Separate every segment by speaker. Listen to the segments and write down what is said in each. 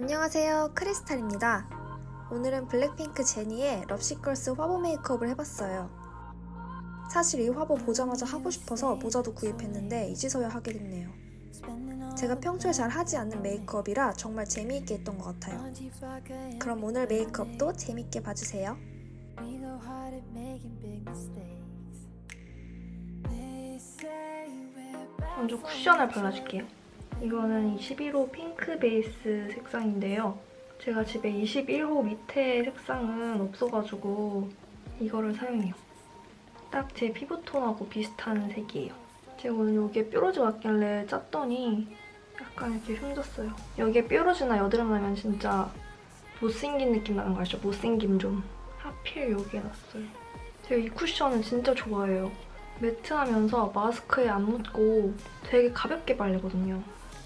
Speaker 1: 안녕하세요. 크리스탈입니다. 오늘은 블랙핑크 제니의 럽시걸스 화보 메이크업을 해봤어요. 사실 이 화보 보자마자 하고 싶어서 모자도 구입했는데 이제서야 하게 됐네요. 제가 평소에 잘 하지 않는 메이크업이라 정말 재미있게 했던 것 같아요. 그럼 오늘 메이크업도 재밌게 봐주세요.
Speaker 2: 먼저 쿠션을 발라줄게요. 이거는 21호 핑크 베이스 색상인데요. 제가 집에 21호 밑에 색상은 없어가지고 이거를 사용해요. 딱 제 피부톤하고 비슷한 색이에요. 제가 오늘 여기에 뾰루지 왔길래 짰더니 약간 이렇게 흉졌어요. 여기에 뾰루지나 여드름 나면 진짜 못생긴 느낌 나는 거 아시죠? 못생김 좀. 하필 여기에 났어요. 제가 이 쿠션은 진짜 좋아해요. matte하면서 마스크에 안 묻고 되게 가볍게 발리거든요.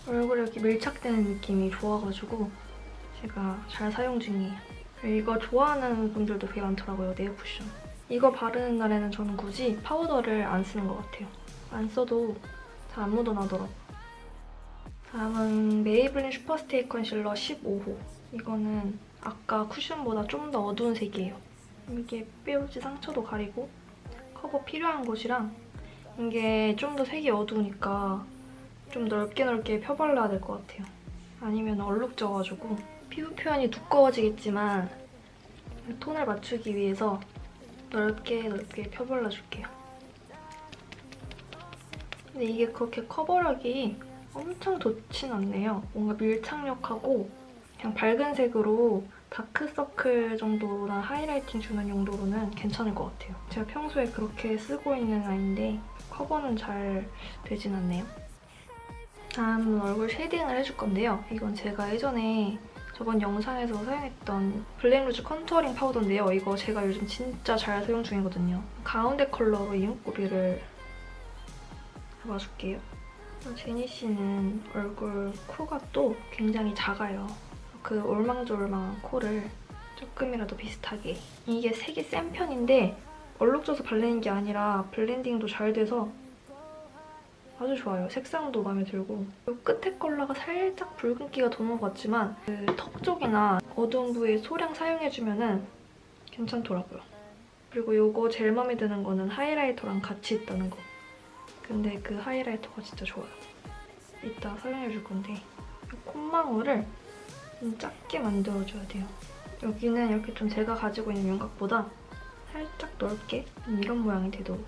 Speaker 2: 얼굴에 이렇게 밀착되는 느낌이 좋아가지고 제가 잘 사용 중이에요. 이거 좋아하는 분들도 되게 많더라고요, 네일 쿠션. 이거 바르는 날에는 저는 굳이 파우더를 안 쓰는 것 같아요. 안 써도 잘 안 묻어나더라고요. 다음은 메이블린 슈퍼스테이 컨실러 15호. 이거는 아까 쿠션보다 좀 더 어두운 색이에요. 이게 뾰루지 상처도 가리고 커버 필요한 곳이랑 이게 좀 더 색이 어두우니까 좀 넓게 넓게 펴발라야 될 것 같아요. 아니면 얼룩져가지고 피부 표현이 두꺼워지겠지만 톤을 맞추기 위해서 넓게 넓게 펴발라줄게요. 근데 이게 그렇게 커버력이 엄청 좋진 않네요. 뭔가 밀착력하고 그냥 밝은 색으로 다크서클 정도나 highlighting 주는 용도로는 괜찮을 것 같아요. 제가 평소에 그렇게 쓰고 있는 아이인데 커버는 잘 되진 않네요. 다음은 얼굴 shading을 해줄 건데요. 이건 제가 예전에 저번 영상에서 사용했던 블랙루즈 contouring 파우더인데요. 이거 제가 요즘 진짜 잘 사용 중이거든요. 가운데 컬러로 이목구비를 잡아줄게요. 제니 씨는 얼굴 코가 또 굉장히 작아요. 그 올망졸망한 코를 조금이라도 비슷하게 이게 색이 센 편인데 얼룩져서 발리는 게 아니라 블렌딩도 잘 돼서 아주 좋아요. 색상도 마음에 들고 이 끝에 컬러가 살짝 붉은기가 도는 것 같지만 그 턱 쪽이나 어두운 부위에 소량 사용해주면 괜찮더라고요. 그리고 이거 제일 마음에 드는 거는 하이라이터랑 같이 있다는 거. 근데 그 하이라이터가 진짜 좋아요. 이따 사용해줄 건데 이 콧망울을 좀 작게 만들어줘야 돼요. 여기는 이렇게 좀 제가 가지고 있는 윤곽보다 살짝 넓게 이런 모양이 되도록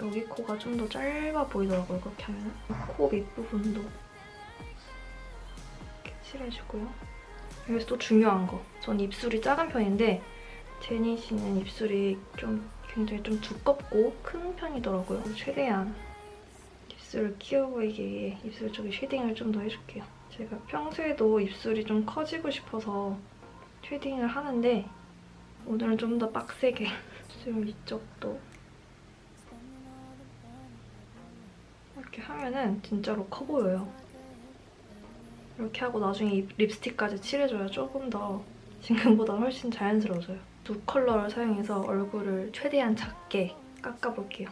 Speaker 2: 여기 코가 좀 더 짧아 보이더라고요, 그렇게 하면. 코 밑부분도 이렇게 칠해주고요. 여기서 또 중요한 거. 전 입술이 작은 편인데 제니 씨는 입술이 좀 굉장히 좀 두껍고 큰 편이더라고요. 최대한 입술을 키워 보이게 입술 쪽에 shading을 좀 더 해줄게요. 제가 평소에도 입술이 좀 커지고 싶어서 shading을 하는데 오늘은 좀 더 빡세게 입술 위쪽도 이렇게 하면은 진짜로 커 보여요. 이렇게 하고 나중에 립스틱까지 칠해줘야 조금 더 지금보다 훨씬 자연스러워져요. 두 컬러를 사용해서 얼굴을 최대한 작게 깎아볼게요.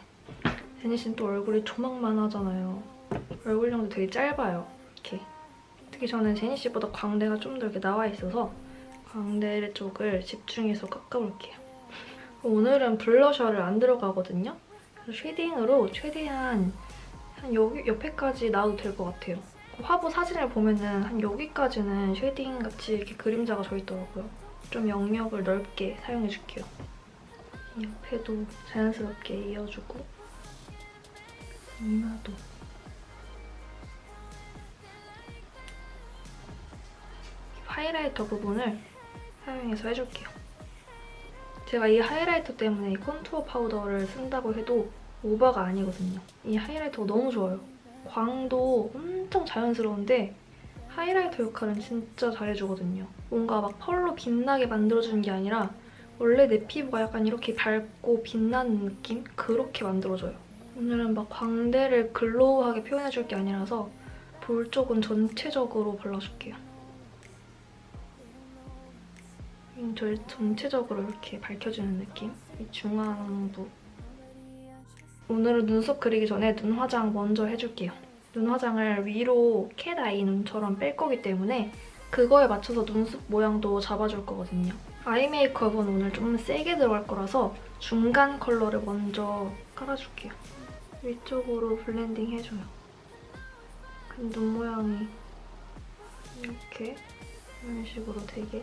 Speaker 2: 제니 씨는 또 얼굴이 조막만 하잖아요. 얼굴형도 되게 짧아요. 이렇게. 특히 저는 제니 씨보다 광대가 좀 더 이렇게 나와 있어서 광대 쪽을 집중해서 깎아볼게요. 오늘은 blusher를 안 들어가거든요. shading으로 최대한 한 여기 옆에까지 놔도 될 것 같아요. 화보 사진을 보면은 한 여기까지는 shading 같이 이렇게 그림자가 져 있더라고요. 좀 영역을 넓게 사용해줄게요. 옆에도 자연스럽게 이어주고 이마도 하이라이터 부분을 사용해서 해줄게요. 제가 이 하이라이터 때문에 이 컨투어 파우더를 쓴다고 해도 오버가 아니거든요. 이 하이라이터가 너무 좋아요. 광도 엄청 자연스러운데 하이라이터 역할은 진짜 잘해주거든요. 뭔가 막 펄로 빛나게 만들어주는 게 아니라 원래 내 피부가 약간 이렇게 밝고 빛나는 느낌? 그렇게 만들어줘요. 오늘은 막 광대를 글로우하게 표현해줄 게 아니라서 볼 쪽은 전체적으로 발라줄게요. 저 전체적으로 이렇게 밝혀주는 느낌? 이 중앙부. 오늘은 눈썹 그리기 전에 눈 화장 먼저 해줄게요. 눈 화장을 위로 cat eye 눈처럼 뺄 거기 때문에 그거에 맞춰서 눈썹 모양도 잡아줄 거거든요. eye 메이크업은 오늘 좀 세게 들어갈 거라서 중간 컬러를 먼저 깔아줄게요. 위쪽으로 블렌딩 해줘요. 그럼 눈 모양이 이렇게 이런 식으로 되게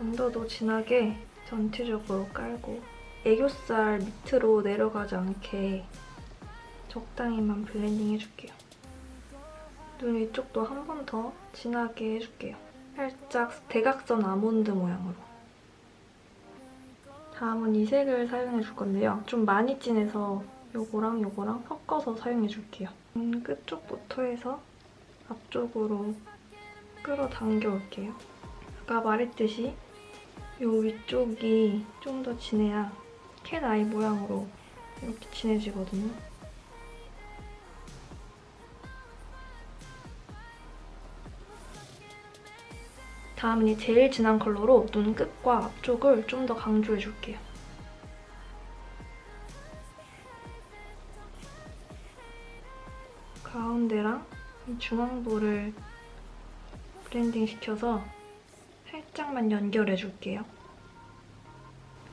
Speaker 2: 언더도 진하게 전체적으로 깔고 애교살 밑으로 내려가지 않게 적당히만 블렌딩 해줄게요. 눈 위쪽도 한 번 더 진하게 해줄게요. 살짝 대각선 아몬드 모양으로. 다음은 이 색을 사용해줄 건데요. 좀 많이 진해서 요거랑 요거랑 섞어서 사용해줄게요. 눈 끝쪽부터 해서 앞쪽으로 끌어당겨 올게요. 아까 말했듯이 요 위쪽이 좀 더 진해야 캣 아이 모양으로 이렇게 진해지거든요. 다음은 이 제일 진한 컬러로 눈 끝과 앞쪽을 좀 더 강조해줄게요. 가운데랑 이 중앙부를 블렌딩 시켜서 살짝만 연결해줄게요.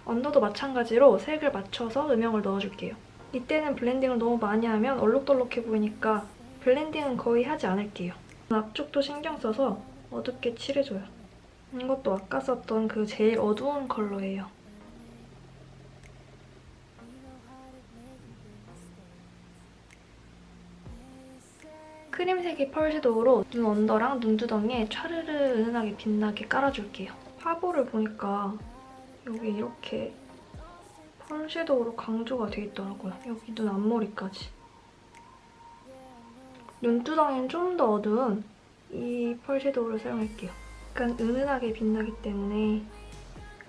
Speaker 2: 언더도 마찬가지로 색을 맞춰서 음영을 넣어줄게요. 이때는 블렌딩을 너무 많이 하면 얼룩덜룩해 보이니까 블렌딩은 거의 하지 않을게요. 앞쪽도 신경 써서 어둡게 칠해줘요. 이것도 아까 썼던 그 제일 어두운 컬러예요. 크림색의 pearl shadow로 눈 under랑 눈두덩이에 촤르르 은은하게 빛나게 깔아줄게요. 화보를 보니까 여기 이렇게 pearl shadow로 강조가 돼 있더라고요. 여기 눈 앞머리까지. 눈두덩이는 좀 더 어두운 이 pearl shadow를 사용할게요. 약간 은은하게 빛나기 때문에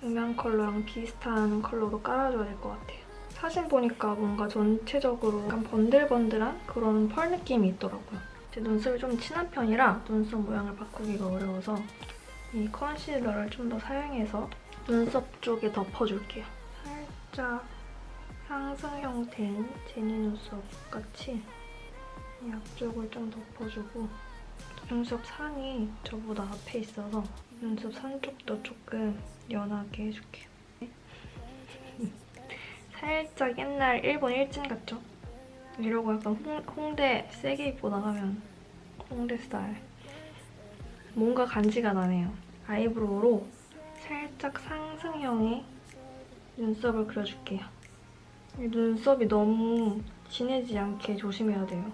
Speaker 2: 음영 컬러랑 비슷한 컬러로 깔아줘야 될 것 같아요. 사진 보니까 뭔가 전체적으로 약간 번들번들한 그런 pearl 느낌이 있더라고요. 제 눈썹이 좀 진한 편이라 눈썹 모양을 바꾸기가 어려워서 이 컨실러를 좀 더 사용해서 눈썹 쪽에 덮어줄게요. 살짝 상승 형태인 제니 눈썹 같이 이 앞쪽을 좀 덮어주고 눈썹 산이 저보다 앞에 있어서 눈썹 산 쪽도 조금 연하게 해줄게요. 살짝 옛날 일본 일진 같죠? 이러고 약간 홍, 홍대 세게 입고 나가면 홍대 스타일. 뭔가 간지가 나네요. eyebrow로 살짝 상승형의 눈썹을 그려줄게요. 이 눈썹이 너무 진해지지 않게 조심해야 돼요.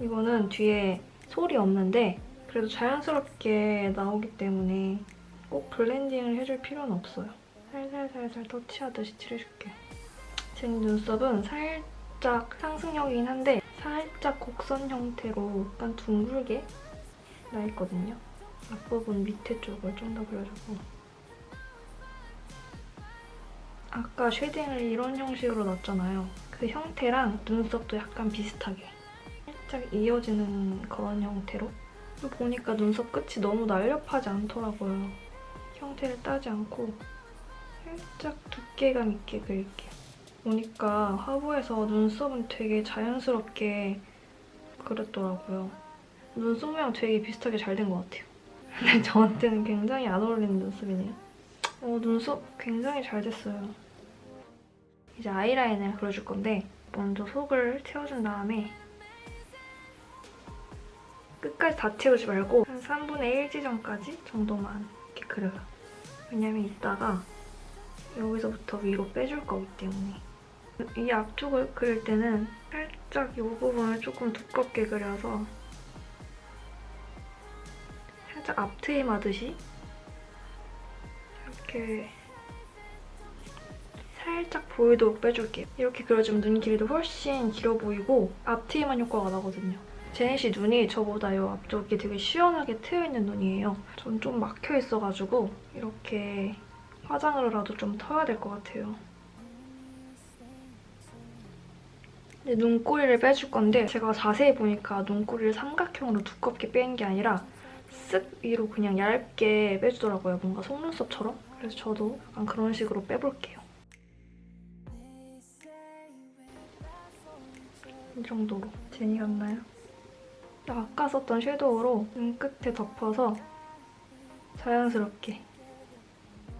Speaker 2: 이거는 뒤에 솔이 없는데 그래도 자연스럽게 나오기 때문에 꼭 블렌딩을 해줄 필요는 없어요. 살살살살 터치하듯이 칠해줄게요. 제 눈썹은 살짝 상승형이긴 한데 살짝 곡선 형태로 약간 둥글게 나 있거든요. 앞부분 밑에 쪽을 좀 더 그려주고 아까 shading을 이런 형식으로 놨잖아요. 그 형태랑 눈썹도 약간 비슷하게 살짝 이어지는 그런 형태로 보니까 눈썹 끝이 너무 날렵하지 않더라고요. 형태를 따지 않고 살짝 두께감 있게 그릴게요. 보니까 화보에서 눈썹은 되게 자연스럽게 그렸더라고요. 눈썹 모양 되게 비슷하게 잘 된 것 같아요. 근데 저한테는 굉장히 안 어울리는 눈썹이네요. 어, 눈썹 굉장히 잘 됐어요. 이제 아이라인을 그려줄 건데 먼저 속을 채워준 다음에 끝까지 다 채우지 말고 한 3분의 1 지점까지 정도만 이렇게 그려요. 왜냐면 이따가 여기서부터 위로 빼줄 거기 때문에 이 앞쪽을 그릴 때는 살짝 이 부분을 조금 두껍게 그려서 살짝 앞트임 하듯이 이렇게 살짝 보이도록 빼줄게요. 이렇게 그려주면 눈 길이도 훨씬 길어 보이고 앞트임한 효과가 나거든요. 제니 씨 눈이 저보다 이 앞쪽이 되게 시원하게 트여있는 눈이에요. 전 좀 막혀있어가지고 이렇게 화장으로라도 좀 터야 될 것 같아요. 눈꼬리를 빼줄 건데 제가 자세히 보니까 눈꼬리를 삼각형으로 두껍게 빼는 게 아니라 쓱 위로 그냥 얇게 빼주더라고요. 뭔가 속눈썹처럼. 그래서 저도 약간 그런 식으로 빼볼게요. 이 정도로. 제니 같나요? 아까 썼던 섀도우로 눈 끝에 덮어서 자연스럽게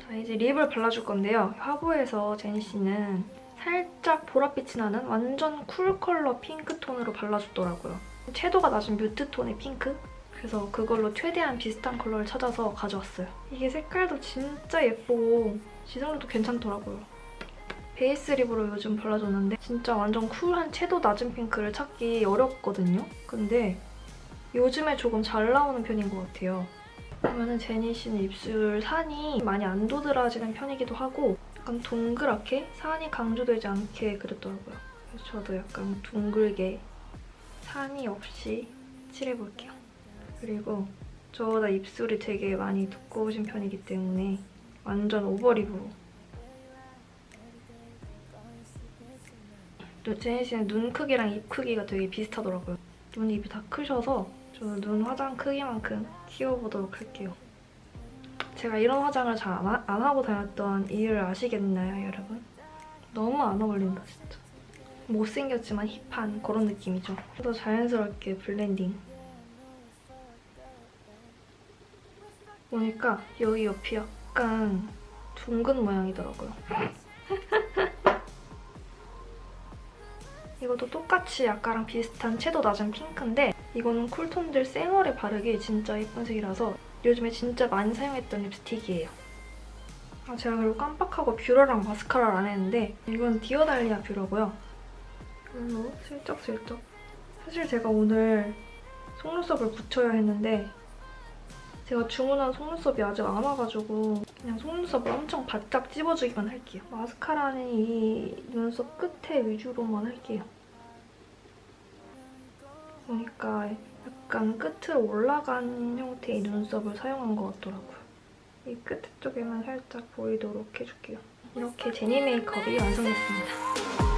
Speaker 2: 자 이제 lip을 발라줄 건데요. 화보에서 제니 씨는 살짝 보랏빛이 나는 완전 cool 컬러 핑크 톤으로 발라줬더라고요. 채도가 낮은 mute 톤의 핑크? 그래서 그걸로 최대한 비슷한 컬러를 찾아서 가져왔어요. 이게 색깔도 진짜 예쁘고 지속도도 괜찮더라고요. 베이스 lip으로 요즘 발라줬는데 진짜 완전 cool한 채도 낮은 핑크를 찾기 어렵거든요. 근데 요즘에 조금 잘 나오는 편인 것 같아요. 보면은 제니 씨는 입술 산이 많이 안 도드라지는 편이기도 하고 약간 동그랗게 산이 강조되지 않게 그랬더라고요. 그래서 저도 약간 둥글게 산이 없이 칠해볼게요. 그리고 저보다 입술이 되게 많이 두꺼우신 편이기 때문에 완전 오버립으로 또 제니 씨는 눈 크기랑 입 크기가 되게 비슷하더라고요. 눈 입이 다 크셔서 저는 눈 화장 크기만큼 키워보도록 할게요. 제가 이런 화장을 잘 안 하고 다녔던 이유를 아시겠나요, 여러분? 너무 안 어울린다, 진짜. 못생겼지만 hip한 그런 느낌이죠. 또 자연스럽게 블렌딩. 보니까 여기 옆이 약간 둥근 모양이더라고요. 이것도 똑같이 아까랑 비슷한 채도 낮은 핑크인데 이거는 cool톤들 쌩얼에 바르기 진짜 예쁜 색이라서 요즘에 진짜 많이 사용했던 립스틱이에요. 아, 제가 그리고 깜빡하고 뷰러랑 마스카라를 안 했는데 이건 디어달리아 뷰러고요. 이걸로 슬쩍슬쩍 사실 제가 오늘 속눈썹을 붙여야 했는데 제가 주문한 속눈썹이 아직 안 와가지고 그냥 속눈썹을 엄청 바짝 찝어주기만 할게요. 마스카라는 이 눈썹 끝에 위주로만 할게요. 보니까 약간 끝으로 올라간 형태의 눈썹을 사용한 것 같더라고요. 이 끝 쪽에만 살짝 보이도록 해줄게요. 이렇게 제니 메이크업이 완성됐습니다.